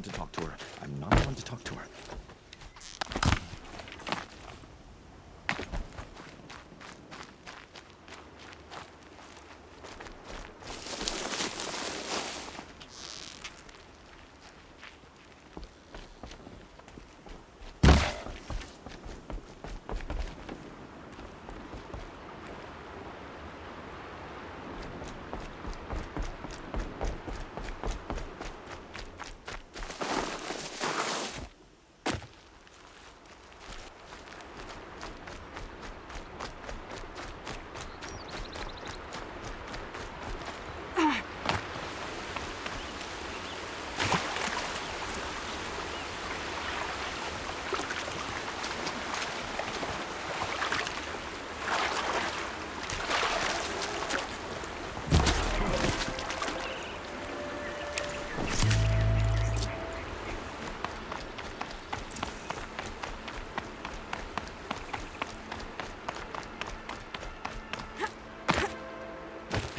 one to talk to her. I'm not the one to talk to her.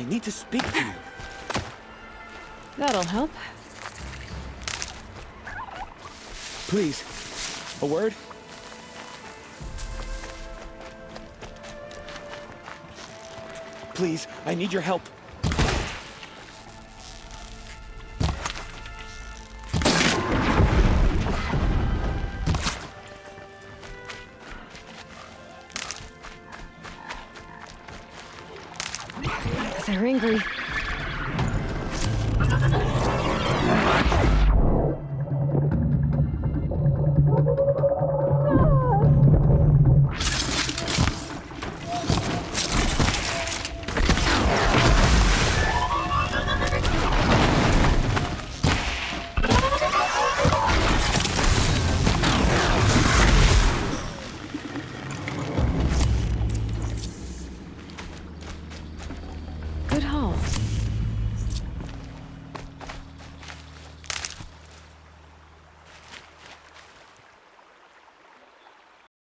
I need to speak to you. That'll help. Please. A word? Please, I need your help. They're angry.